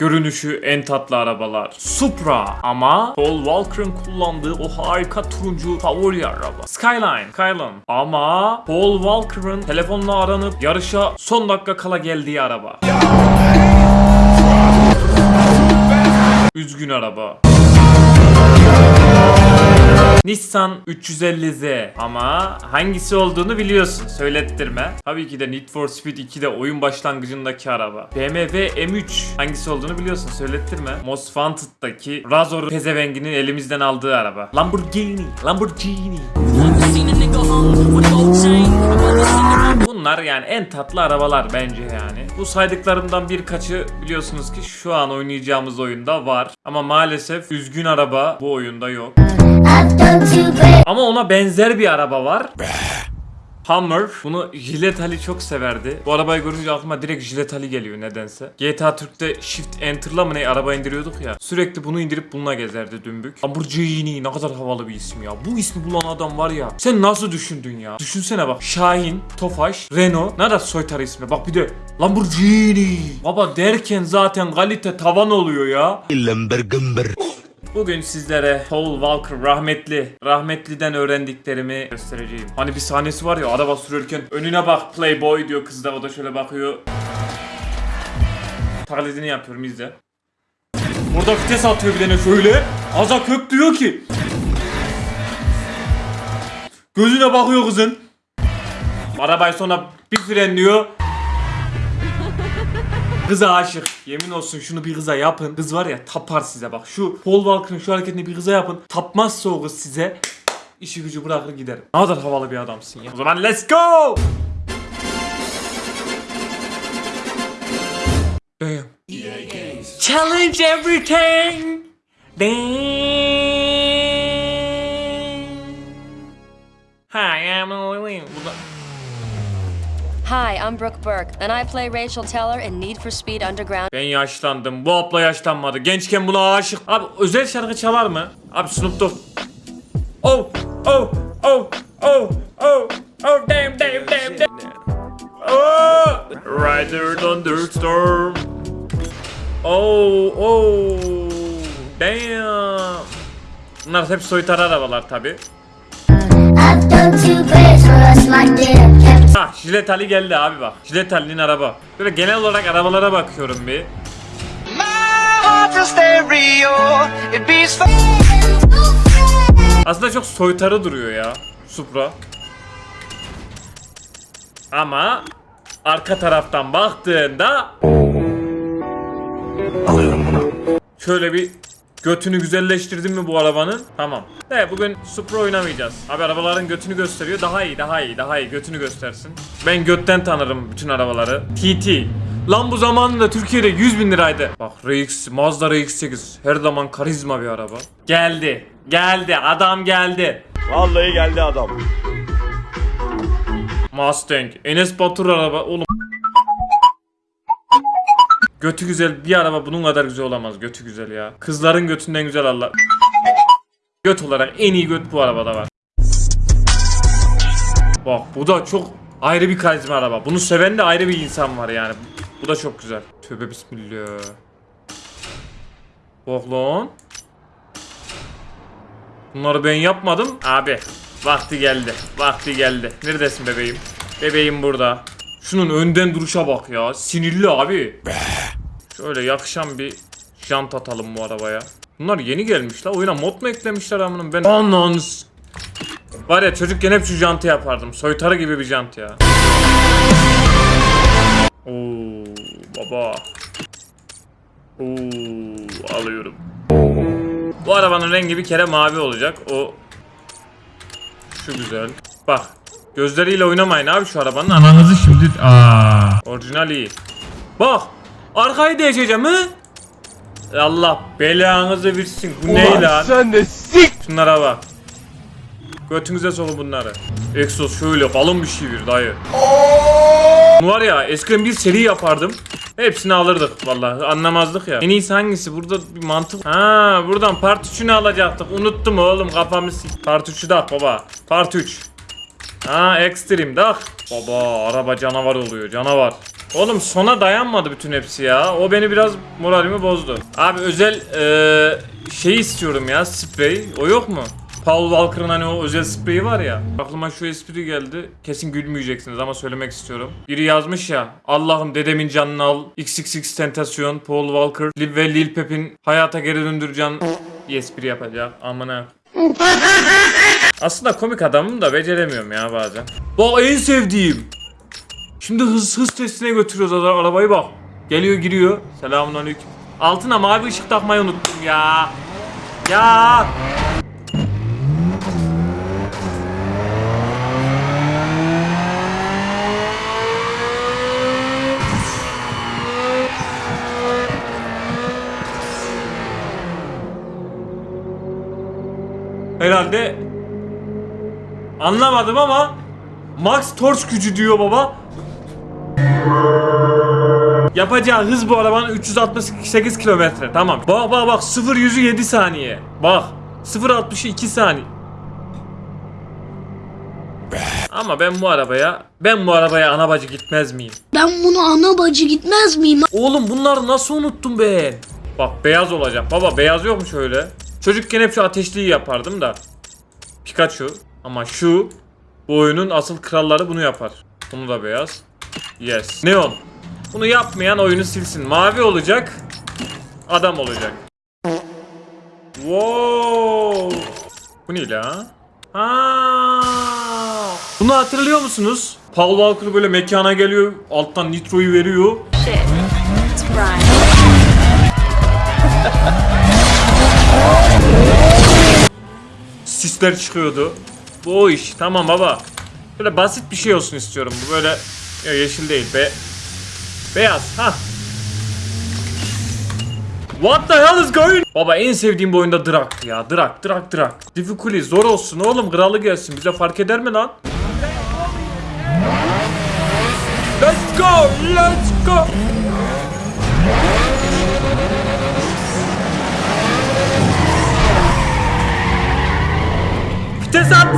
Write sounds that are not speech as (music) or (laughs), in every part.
Görünüşü en tatlı arabalar. Supra ama Paul Walker'ın kullandığı o harika turuncu favori araba. Skyline. Skyline. Ama Paul Walker'ın telefonla aranıp yarışa son dakika kala geldiği araba. Üzgün araba. Nissan 350Z ama hangisi olduğunu biliyorsun söylettirme. Tabii ki de Need for Speed 2'de oyun başlangıcındaki araba. BMW M3 hangisi olduğunu biliyorsun söylettirme. Most Wanted'daki Razor pezevenginin elimizden aldığı araba. Lamborghini, Lamborghini. Bunlar yani en tatlı arabalar bence yani. Bu saydıklarımdan birkaçı biliyorsunuz ki şu an oynayacağımız oyunda var. Ama maalesef üzgün araba bu oyunda yok. Ama ona benzer bir araba var. Hummer. Bunu Jilet Ali çok severdi. Bu arabayı görünce aklıma direkt Jilet Ali geliyor nedense. GTA Türk'te Shift Enter'la mı ne araba indiriyorduk ya. Sürekli bunu indirip bununla gezerdi dümbük. Lamborghini ne kadar havalı bir isim ya. Bu ismi bulan adam var ya. Sen nasıl düşündün ya? Düşünsene bak. Şahin, Tofaş, Renault. Ne kadar soytarı ismi. Bak bir de Lamborghini. Baba derken zaten kalite tavan oluyor ya. Lambergumber. Bugün sizlere Paul Walker rahmetli, rahmetliden öğrendiklerimi göstereceğim. Hani bir sahnesi var ya araba sürerken önüne bak playboy diyor kız da o da şöyle bakıyor. Taklidini yapıyorum izle. Burada vites atıyor bir tane şöyle. Aza kök diyor ki. Gözüne bakıyor kızın. Arabayı sonra bir frenliyor. Kıza aşık. Yemin olsun şunu bir kıza yapın. Kız var ya tapar size bak. Şu Paul Walker'ın şu hareketini bir kıza yapın. Tapmazsa o kız size işi gücü bırakır gider. Ne kadar havalı bir adamsın ya. O zaman let's go! Damn. Challenge everything! Damn! Hi, I'm Lily. Hi, I'm Brooke Burke, and I play Rachel Teller in Need for Speed Underground. Ben yaşlandım. Bu abla yaşlanmadı. Gençken buna aşık. Abi özel şarkı çalar mı? Abi Snoop Dogg. Oh, oh, oh, oh, oh, oh, damn, damn, damn, damn. Oh, Rider Thunderstorm. Oh, oh, damn. Bunlar hep soytar arabalar tabi. Ha, Jilet Ali geldi abi bak. Jilet Ali'nin araba. Böyle genel olarak arabalara bakıyorum bir. Aslında çok soytarı duruyor ya Supra. Ama arka taraftan baktığında Alıyorum bunu. şöyle bir götünü güzelleştirdin mi bu arabanın? Tamam. De bugün Supra oynamayacağız. Abi arabaların götünü gösteriyor. Daha iyi, daha iyi, daha iyi. Götünü göstersin. Ben götten tanırım bütün arabaları. TT. Lan bu zamanında Türkiye'de 100 bin liraydı. Bak RX, Mazda RX-8. Her zaman karizma bir araba. Geldi. Geldi. Adam geldi. Vallahi geldi adam. Mustang. Enes Batur araba. Oğlum. Götü güzel bir araba bunun kadar güzel olamaz. Götü güzel ya. Kızların götünden güzel Allah. Göt olarak en iyi göt bu arabada var. Bak bu da çok ayrı bir karizma araba. Bunu seven de ayrı bir insan var yani. Bu da çok güzel. Tövbe bismillah. Bak. Bunları ben yapmadım. Abi vakti geldi. Vakti geldi. Neredesin bebeğim? Bebeğim burada. Şunun önden duruşa bak ya. Sinirli abi. Şöyle yakışan bir jant atalım bu arabaya. Bunlar yeni gelmiş la. Oyuna mod mu eklemişler amınım ben? Anons. Var ya çocukken hep şu jantı yapardım. Soytarı gibi bir jant ya. Oo baba. Oo alıyorum. Bu arabanın rengi bir kere mavi olacak. O şu güzel. Bak. Gözleriyle oynamayın abi şu arabanın. Ananızı şimdi aa. Orijinal iyi. Bak. Arkayı değişeceğim hı? Allah belanızı versin. Bu ne lan? Sen de sik. Şunlara bak. Götünüze sokun bunları. Exos şöyle kalın bir şey bir dayı. Bu var ya eskiden bir seri yapardım. Hepsini alırdık vallahi anlamazdık ya. En iyisi hangisi? Burada bir mantık. Ha buradan part 3'ünü alacaktık. Unuttum oğlum kafamı sik. Part 3'ü dak baba. Part 3. Ha extreme dak. Baba araba canavar oluyor canavar. Oğlum sona dayanmadı bütün hepsi ya. O beni biraz moralimi bozdu. Abi özel eee şey istiyorum ya sprey. O yok mu? Paul Walker'ın hani o özel spreyi var ya. Aklıma şu espri geldi. Kesin gülmeyeceksiniz ama söylemek istiyorum. Biri yazmış ya. Allah'ım dedemin canını al. XXX Tentasyon, Paul Walker ve Lil Pep'in hayata geri döndüreceğim bir espri yapacak. Amına. (laughs) Aslında komik adamım da beceremiyorum ya bazen. Bak en sevdiğim. Şimdi hız hız testine götürüyoruz ara- arabayı bak. Geliyor giriyor. Selamünaleyküm. Altına mavi ışık takmayı unuttum ya. Ya. Herhalde anlamadım ama Max Torch gücü diyor baba. Yapacağı hız bu arabanın 368 kilometre. Tamam. Bak bak bak 0 yüzü 7 saniye. Bak 0 60'ı 2 saniye. Ama ben bu arabaya ben bu arabaya ana bacı gitmez miyim? Ben bunu ana bacı gitmez miyim? Oğlum bunları nasıl unuttum ben? Bak beyaz olacak. Baba beyaz yok mu şöyle? Çocukken hep şu ateşliği yapardım da. Pikachu. Ama şu bu oyunun asıl kralları bunu yapar. Bunu da beyaz. Yes. Neon. Bunu yapmayan oyunu silsin. Mavi olacak. Adam olacak. Wow. Bu ne la? Ha. Bunu hatırlıyor musunuz? Paul Walker böyle mekana geliyor, alttan nitroyu veriyor. Sisler çıkıyordu. Bu iş. Tamam baba. Böyle basit bir şey olsun istiyorum. Bu böyle ya yeşil değil be. Beyaz. Ha. What the hell is going? Baba en sevdiğim bu oyunda Drak ya. Drak, Drak, Drak. Difficulty zor olsun oğlum. Kralı gelsin. Bize fark eder mi lan? Let's go, let's go. Vites at.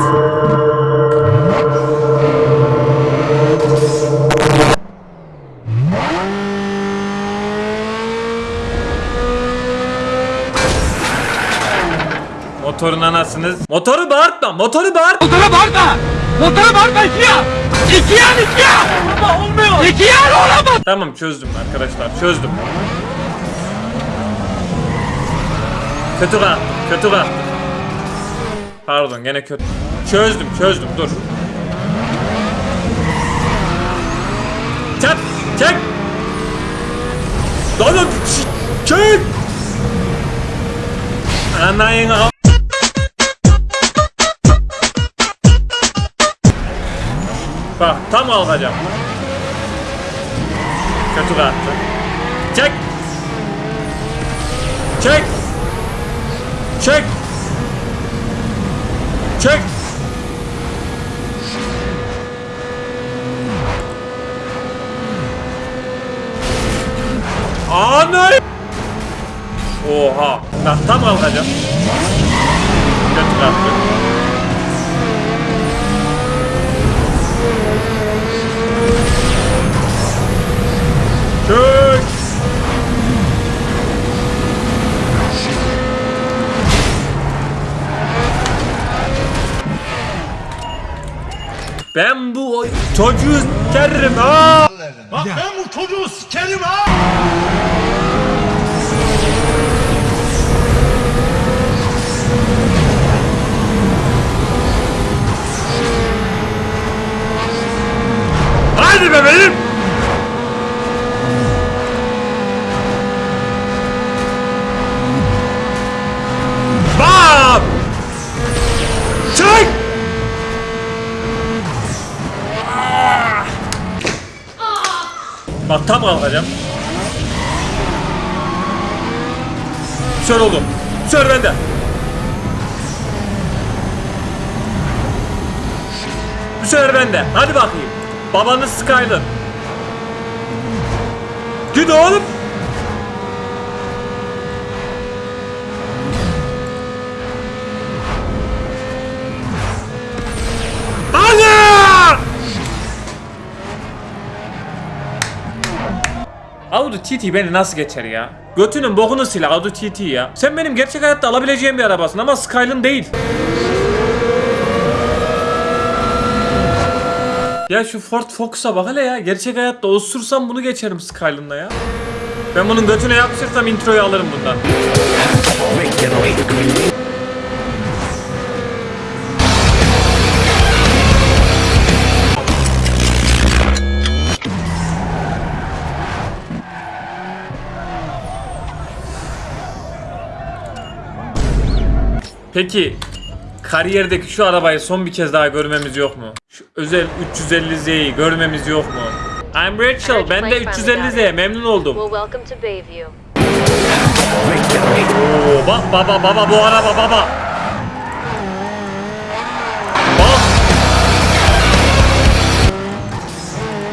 Motorun anasınız. Motoru bağırtma, motoru bağırt. Motora bağırma. Motora bağırma iki ya. İki yan iki ya. Ama olmuyor. İki yan olamaz. Tamam çözdüm arkadaşlar, çözdüm. Kötü kalktım, kötü kalktım. Pardon, gene kötü. Çözdüm, çözdüm, dur. Çek, çek. Ç- çek. Anayın al. Bak, tam alacağım. Kötü kalktı. Çek. Çek. Çek. Çek. Ana! Oha. Bak tam kalkacağım. Kötü kalktı. Çek. Ben bu çocuğu sikerim ha. Bak ben bu çocuğu sikerim ha. Haydi bebeğim. Tam kalkacağım. Sör oğlum. Sör bende. Bu bende. Hadi bakayım. Babanız Skyler. Git oğlum. Audi TT beni nasıl geçer ya? Götünün bokunu sil Audi TT ya. Sen benim gerçek hayatta alabileceğim bir arabasın ama Skyline değil. Ya şu Ford Focus'a bak hele ya. Gerçek hayatta osursam bunu geçerim Skyline'la ya. Ben bunun götüne yapışırsam introyu alırım bundan. Peki kariyerdeki şu arabayı son bir kez daha görmemiz yok mu? Şu özel 350Z'yi görmemiz yok mu? I'm Rachel, ben de 350Z memnun oldum. Oo, bak baba baba bu araba baba. Bak.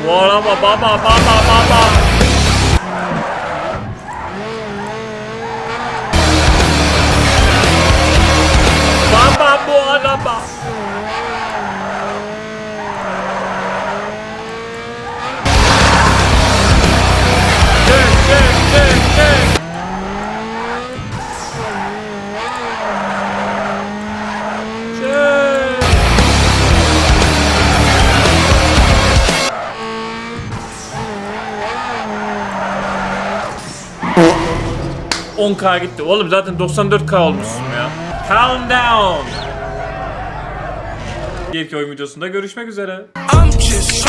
Bu araba baba baba. Baba 10k gitti. Oğlum zaten 94k olmuşsun ya. Calm down. Bir oyun videosunda görüşmek üzere. I'm just.